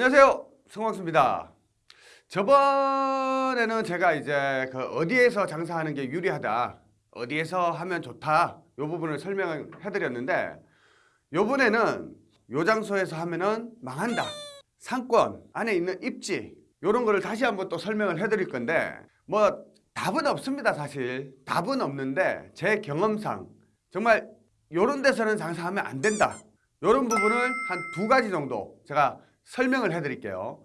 안녕하세요. 성광수입니다. 저번에는 제가 이제 그 어디에서 장사하는 게 유리하다 어디에서 하면 좋다 이 부분을 설명을 해드렸는데 요번에는 요 장소에서 하면은 망한다 상권 안에 있는 입지 요런 거를 다시 한번 또 설명을 해 드릴 건데 뭐 답은 없습니다 사실. 답은 없는데 제 경험상 정말 요런 데서는 장사하면 안 된다. 요런 부분을 한 두 가지 정도 제가 설명을 해드릴게요.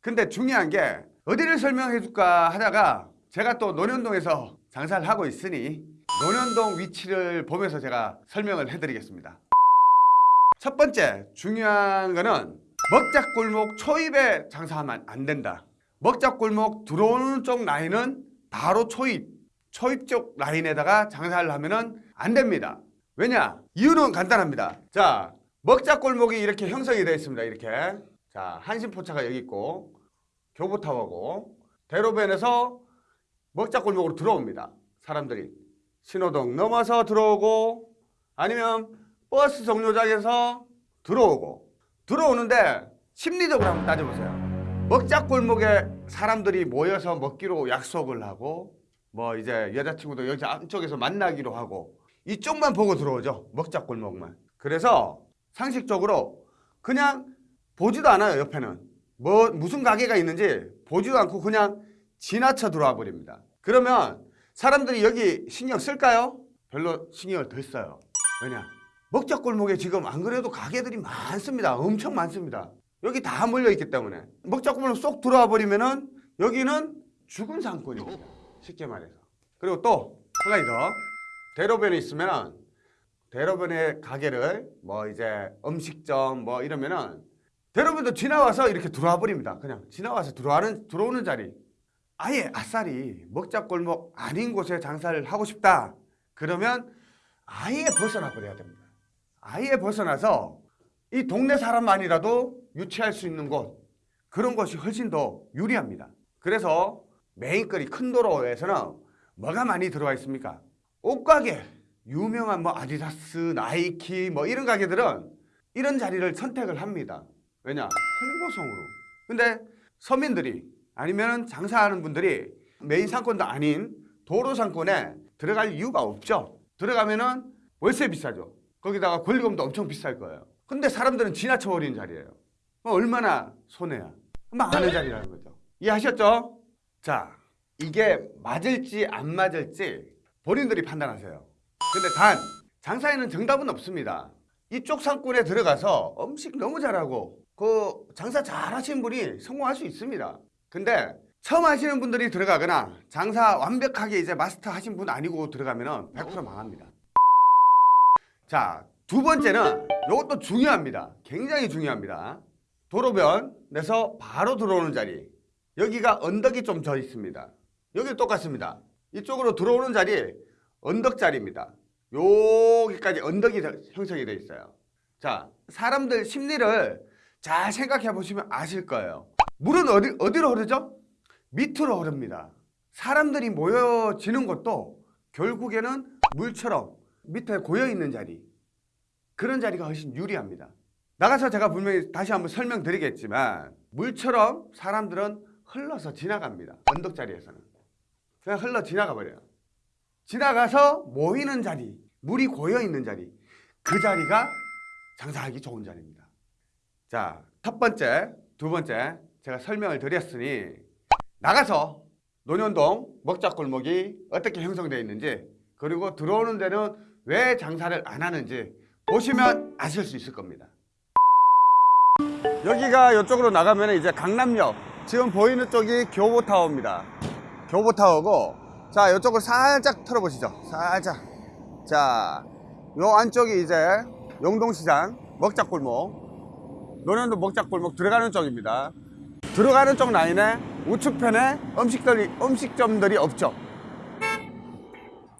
근데 중요한 게 어디를 설명해 줄까 하다가 제가 또 논현동에서 장사를 하고 있으니 논현동 위치를 보면서 제가 설명을 해드리겠습니다. 첫 번째 중요한 거는 먹자골목 초입에 장사하면 안 된다. 먹자골목 들어오는 쪽 라인은 바로 초입 초입 쪽 라인에다가 장사를 하면 안 됩니다. 왜냐? 이유는 간단합니다. 자 먹자골목이 이렇게 형성이 되어 있습니다 이렇게 자 한신포차가 여기 있고 교보타워고 대로변에서 먹자골목으로 들어옵니다. 사람들이. 신호등 넘어서 들어오고 아니면 버스 정류장에서 들어오고. 들어오는데 심리적으로 한번 따져보세요. 먹자골목에 사람들이 모여서 먹기로 약속을 하고 뭐 이제 여자친구도 여기 안쪽에서 만나기로 하고 이쪽만 보고 들어오죠. 먹자골목만. 그래서 상식적으로 그냥 보지도 않아요 옆에는. 뭐 무슨 가게가 있는지 보지도 않고 그냥 지나쳐 들어와 버립니다. 그러면 사람들이 여기 신경 쓸까요? 별로 신경을 덜 써요. 왜냐? 먹자골목에 지금 안 그래도 가게들이 많습니다. 엄청 많습니다. 여기 다 몰려있기 때문에. 먹자골목 쏙 들어와 버리면 은 여기는 죽은 상권입니다. 쉽게 말해서. 그리고 또 한 가지 더. 대로변에 있으면 대로변의 가게를 뭐 이제 음식점 뭐 이러면은 대로변도 지나와서 이렇게 들어와 버립니다. 그냥 지나와서 들어와는 들어오는 자리. 아예 아싸리 먹자골목 아닌 곳에 장사를 하고 싶다. 그러면 아예 벗어나 버려야 됩니다. 아예 벗어나서 이 동네 사람만이라도 유치할 수 있는 곳 그런 것이 훨씬 더 유리합니다. 그래서 메인거리 큰 도로에서는 뭐가 많이 들어와 있습니까? 옷가게 유명한 뭐 아디다스, 나이키 뭐 이런 가게들은 이런 자리를 선택을 합니다. 왜냐? 홍보성으로. 근데 서민들이 아니면 장사하는 분들이 메인 상권도 아닌 도로 상권에 들어갈 이유가 없죠. 들어가면은 월세 비싸죠. 거기다가 권리금도 엄청 비쌀 거예요. 근데 사람들은 지나쳐 버리는 자리예요. 그럼 얼마나 손해야. 망하는 자리라는 거죠. 이해하셨죠? 자, 이게 맞을지 안 맞을지 본인들이 판단하세요. 근데 단 장사에는 정답은 없습니다. 이쪽 상권에 들어가서 음식 너무 잘하고 그 장사 잘 하시는 분이 성공할 수 있습니다. 근데 처음 하시는 분들이 들어가거나 장사 완벽하게 이제 마스터 하신 분 아니고 들어가면 100% 망합니다. 자, 두 번째는 이것도 중요합니다. 굉장히 중요합니다. 도로변에서 바로 들어오는 자리. 여기가 언덕이 좀 져 있습니다. 여기 똑같습니다. 이쪽으로 들어오는 자리 언덕 자리입니다. 여기까지 언덕이 형성이 되어 있어요. 자, 사람들 심리를 잘 생각해 보시면 아실 거예요. 물은 어디, 어디로 흐르죠? 밑으로 흐릅니다. 사람들이 모여지는 것도 결국에는 물처럼 밑에 고여있는 자리 그런 자리가 훨씬 유리합니다. 나가서 제가 분명히 다시 한번 설명드리겠지만 물처럼 사람들은 흘러서 지나갑니다. 언덕 자리에서는. 그냥 흘러 지나가 버려요. 지나가서 모이는 자리, 물이 고여있는 자리 그 자리가 장사하기 좋은 자리입니다. 자, 첫 번째, 두 번째 제가 설명을 드렸으니 나가서 논현동 먹자골목이 어떻게 형성되어 있는지 그리고 들어오는 데는 왜 장사를 안 하는지 보시면 아실 수 있을 겁니다. 여기가 이쪽으로 나가면 이제 강남역 지금 보이는 쪽이 교보타워입니다. 교보타워고 자 이쪽을 살짝 털어보시죠. 살짝 자 요 안쪽이 이제 용동시장 먹자골목 논현동 먹자골목 들어가는 쪽입니다. 들어가는 쪽 라인에 우측편에 음식들이, 음식점들이 없죠.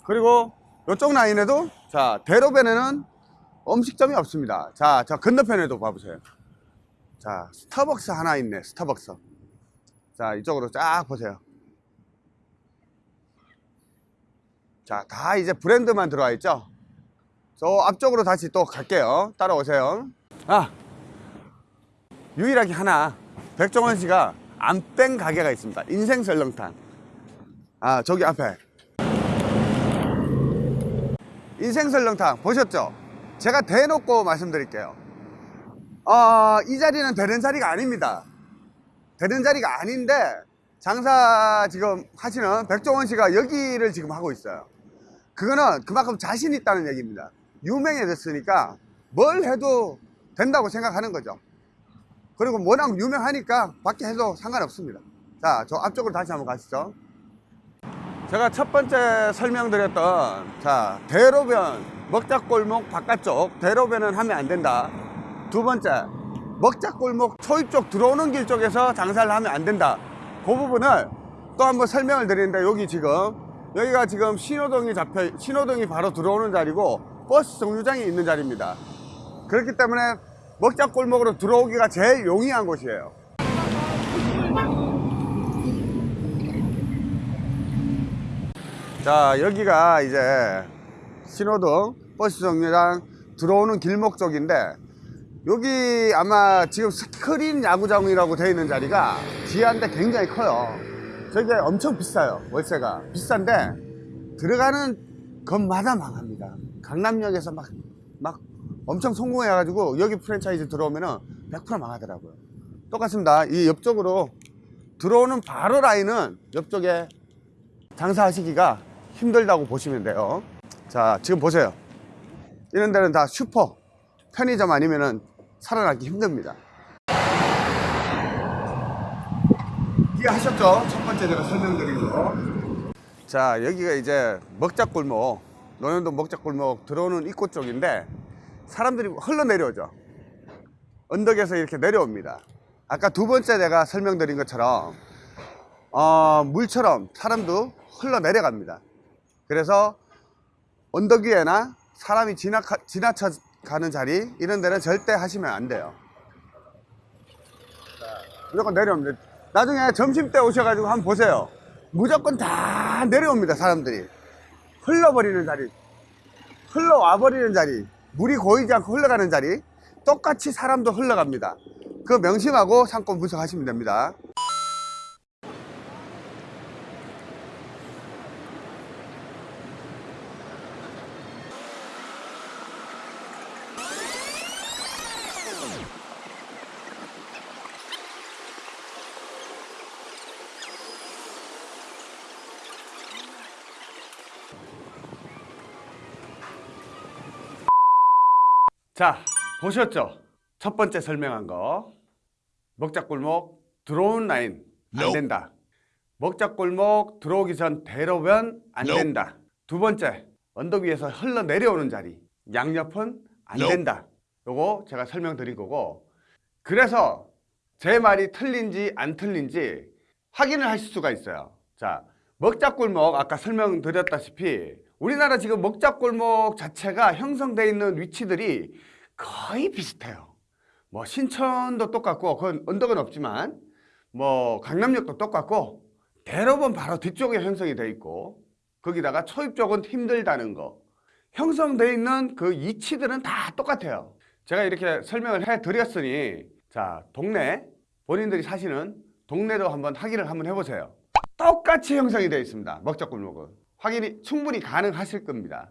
그리고 이쪽 라인에도 자 대로변에는 음식점이 없습니다. 자, 저 건너편에도 봐보세요. 자, 스타벅스 하나 있네. 스타벅스. 자, 이쪽으로 쫙 보세요. 자, 다 이제 브랜드만 들어와 있죠? 저 앞쪽으로 다시 또 갈게요. 따라오세요. 아, 유일하게 하나 백종원 씨가 안 뺀 가게가 있습니다. 인생 설렁탕. 아 저기 앞에 인생 설렁탕 보셨죠? 제가 대놓고 말씀드릴게요. 어, 이 자리는 되는 자리가 아닙니다. 되는 자리가 아닌데 장사 지금 하시는 백종원 씨가 여기를 지금 하고 있어요. 그거는 그만큼 자신 있다는 얘기입니다. 유명해졌으니까 뭘 해도 된다고 생각하는 거죠. 그리고 워낙 유명하니까 밖에 해도 상관없습니다. 자, 저 앞쪽으로 다시 한번 가시죠. 제가 첫 번째 설명드렸던 자 대로변 먹자골목 바깥쪽 대로변은 하면 안 된다. 두 번째 먹자골목 초입 쪽 들어오는 길 쪽에서 장사를 하면 안 된다. 그 부분을 또 한번 설명을 드리는데 여기 지금 여기가 지금 신호등이 잡혀 신호등이 바로 들어오는 자리고 버스 정류장이 있는 자리입니다. 그렇기 때문에 먹자 골목으로 들어오기가 제일 용이한 곳이에요. 자 여기가 이제 신호등 버스 정류장 들어오는 길목 쪽인데 여기 아마 지금 스크린 야구장이라고 되어 있는 자리가 지하인데 굉장히 커요. 저게 엄청 비싸요 월세가. 비싼데 들어가는 것마다 망합니다. 강남역에서 막, 막 엄청 성공해 가지고 여기 프랜차이즈 들어오면은 100% 망하더라고요 똑같습니다 이 옆쪽으로 들어오는 바로 라인은 옆쪽에 장사하시기가 힘들다고 보시면 돼요. 자, 지금 보세요. 이런 데는 다 슈퍼, 편의점 아니면은 살아남기 힘듭니다. 이해하셨죠? 첫 번째 제가 설명드린 거. 자, 여기가 이제 먹자골목, 노현도 먹자골목 들어오는 입구 쪽인데 사람들이 흘러내려오죠. 언덕에서 이렇게 내려옵니다. 아까 두 번째 내가 설명드린 것처럼 어, 물처럼 사람도 흘러내려갑니다. 그래서 언덕 위에나 사람이 지나, 지나쳐 가는 자리 이런 데는 절대 하시면 안 돼요. 무조건 내려옵니다. 나중에 점심 때 오셔가지고 한번 보세요. 무조건 다 내려옵니다. 사람들이 흘러버리는 자리, 흘러와 버리는 자리, 물이 고이지 않고 흘러가는 자리 똑같이 사람도 흘러갑니다. 그 명심하고 상권 분석하시면 됩니다. 자, 보셨죠? 첫 번째 설명한 거. 먹자골목 들어오는 라인 안 된다. 먹자골목 들어오기 전 대로변 안 된다. 두 번째, 언덕 위에서 흘러내려오는 자리. 양옆은 안 된다. 요거 제가 설명드린 거고. 그래서 제 말이 틀린지 안 틀린지 확인을 하실 수가 있어요. 자, 먹자골목 아까 설명드렸다시피 우리나라 지금 먹자골목 자체가 형성되어 있는 위치들이 거의 비슷해요. 뭐 신천도 똑같고 그건 언덕은 없지만 뭐 강남역도 똑같고 대로변 바로 뒤쪽에 형성이 되어 있고 거기다가 초입 쪽은 힘들다는 거 형성되어 있는 그 위치들은 다 똑같아요. 제가 이렇게 설명을 해 드렸으니 자 동네 본인들이 사시는 동네로 한번 확인을 한번 해보세요. 똑같이 형성이 되어 있습니다. 먹자골목은 확인이 충분히 가능하실 겁니다.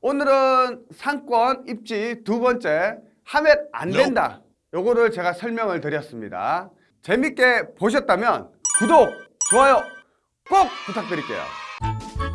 오늘은 상권 입지 두 번째 하면 안 된다. 요거를 제가 설명을 드렸습니다. 재밌게 보셨다면 구독, 좋아요 꼭 부탁드릴게요.